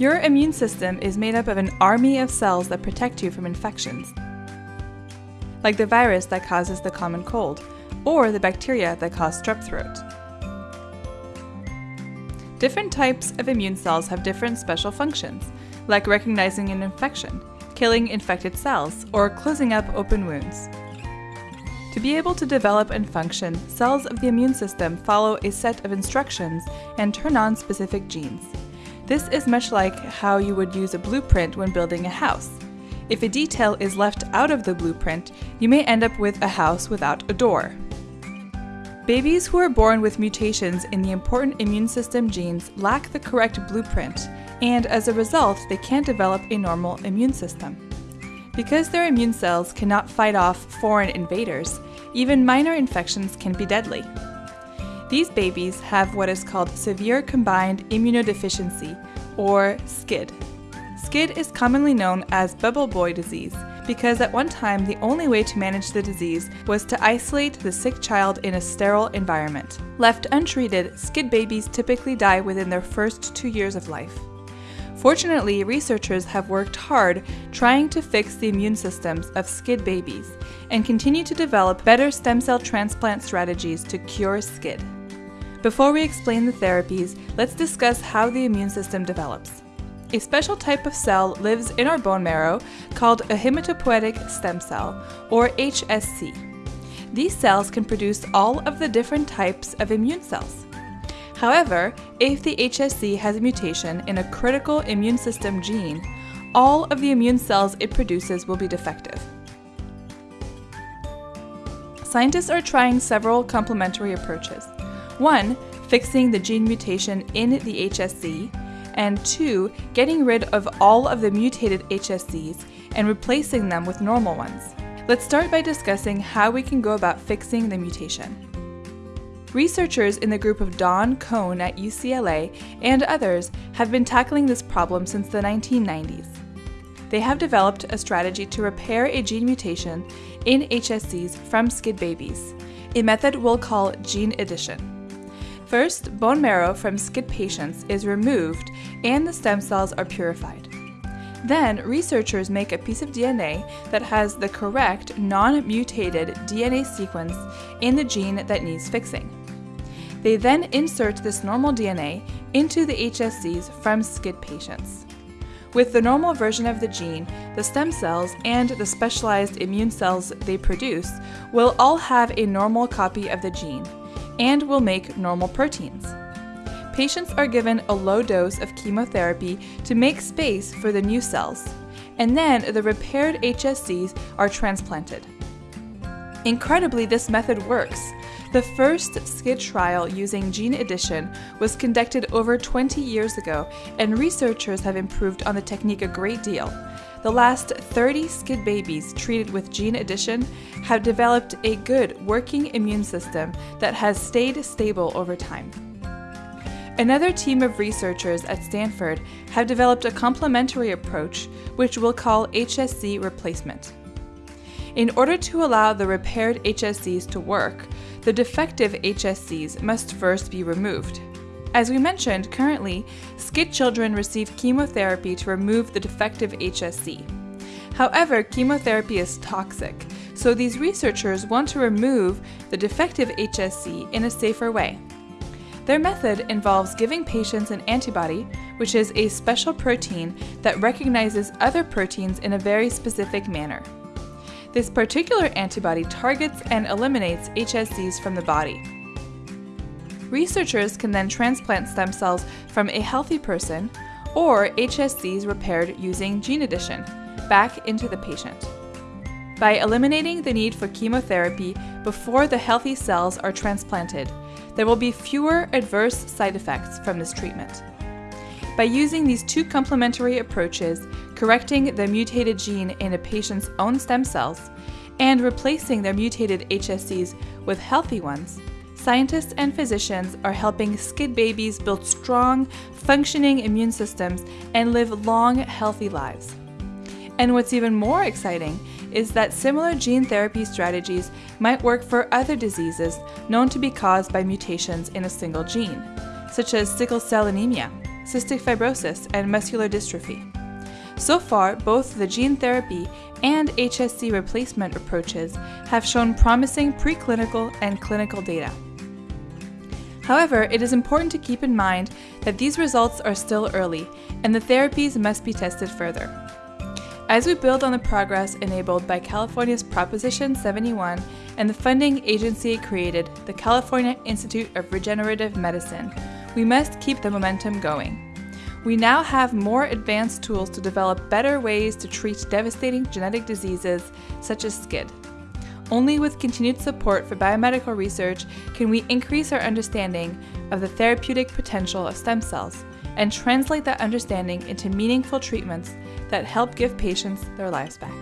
Your immune system is made up of an army of cells that protect you from infections, like the virus that causes the common cold, or the bacteria that cause strep throat. Different types of immune cells have different special functions, like recognizing an infection, killing infected cells, or closing up open wounds. To be able to develop and function, cells of the immune system follow a set of instructions and turn on specific genes. This is much like how you would use a blueprint when building a house. If a detail is left out of the blueprint, you may end up with a house without a door. Babies who are born with mutations in the important immune system genes lack the correct blueprint, and as a result, they can't develop a normal immune system. Because their immune cells cannot fight off foreign invaders, even minor infections can be deadly. These babies have what is called severe combined immunodeficiency, or SCID. SCID is commonly known as bubble boy disease because at one time the only way to manage the disease was to isolate the sick child in a sterile environment. Left untreated, SCID babies typically die within their first two years of life. Fortunately, researchers have worked hard trying to fix the immune systems of SCID babies and continue to develop better stem cell transplant strategies to cure SCID. Before we explain the therapies, let's discuss how the immune system develops. A special type of cell lives in our bone marrow called a hematopoietic stem cell, or HSC. These cells can produce all of the different types of immune cells. However, if the HSC has a mutation in a critical immune system gene, all of the immune cells it produces will be defective. Scientists are trying several complementary approaches. One, fixing the gene mutation in the HSC, and two, getting rid of all of the mutated HSCs and replacing them with normal ones. Let's start by discussing how we can go about fixing the mutation. Researchers in the group of Don Kohn at UCLA and others have been tackling this problem since the 1990s. They have developed a strategy to repair a gene mutation in HSCs from SCID babies, a method we'll call gene addition. First, bone marrow from SCID patients is removed and the stem cells are purified. Then, researchers make a piece of DNA that has the correct non mutated DNA sequence in the gene that needs fixing. They then insert this normal DNA into the HSCs from SCID patients. With the normal version of the gene, the stem cells and the specialized immune cells they produce will all have a normal copy of the gene and will make normal proteins. Patients are given a low dose of chemotherapy to make space for the new cells, and then the repaired HSCs are transplanted. Incredibly, this method works. The first SCID trial using gene addition was conducted over 20 years ago, and researchers have improved on the technique a great deal. The last 30 SCID babies treated with gene addition have developed a good working immune system that has stayed stable over time. Another team of researchers at Stanford have developed a complementary approach, which we'll call HSC replacement. In order to allow the repaired HSCs to work, the defective HSCs must first be removed. As we mentioned, currently, SCID children receive chemotherapy to remove the defective HSC. However, chemotherapy is toxic, so these researchers want to remove the defective HSC in a safer way. Their method involves giving patients an antibody, which is a special protein that recognizes other proteins in a very specific manner. This particular antibody targets and eliminates HSCs from the body. Researchers can then transplant stem cells from a healthy person or HSCs repaired using gene addition back into the patient. By eliminating the need for chemotherapy before the healthy cells are transplanted, there will be fewer adverse side effects from this treatment. By using these two complementary approaches, correcting the mutated gene in a patient's own stem cells and replacing their mutated HSCs with healthy ones, Scientists and physicians are helping SCID babies build strong, functioning immune systems and live long, healthy lives. And what's even more exciting is that similar gene therapy strategies might work for other diseases known to be caused by mutations in a single gene, such as sickle cell anemia, cystic fibrosis, and muscular dystrophy. So far, both the gene therapy and HSC replacement approaches have shown promising preclinical and clinical data. However, it is important to keep in mind that these results are still early and the therapies must be tested further. As we build on the progress enabled by California's Proposition 71 and the funding agency created, the California Institute of Regenerative Medicine, we must keep the momentum going. We now have more advanced tools to develop better ways to treat devastating genetic diseases such as SCID. Only with continued support for biomedical research can we increase our understanding of the therapeutic potential of stem cells and translate that understanding into meaningful treatments that help give patients their lives back.